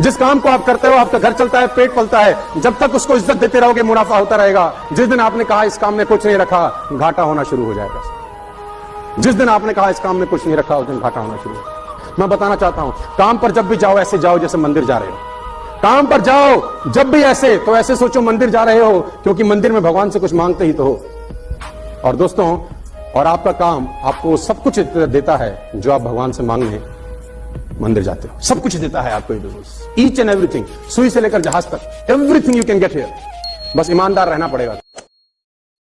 जिस काम को आप करते हो, आपका घर चलता है, पेट पलता है, जब तक उसको इज़्ज़त देते रहोगे, मुनाफा होता रहेगा। जिस दिन आपने कहा इस काम में कुछ नहीं रखा, घाटा होना शुरू हो जाएगा। जिस दिन आपने कहा इस काम में कुछ नहीं रखा, उस दिन घाटा होना शुरू मैं बताना चाहता हूँ, काम पर जब भी जाओ, ऐसे जाओ जैसे मंदिर जा रहे हो। काम पर जाओ, जब भी ऐसे तो ऐसे सोचो मंदिर जा रहे हो, क्योंकि मंदिर में भगवान से कुछ मांगते ही तो हो। और दोस्तों, और आपका काम आपको सब कुछ देता है जो आप भगवान से मांगने मंदिर जाते हो। सब कुछ देता है आपको बिज़नेस ईच एंड एवरीथिंग सुई से लेकर जहाज़ तक। Everything you can get here बस ईमानदार रहना पड़ेगा।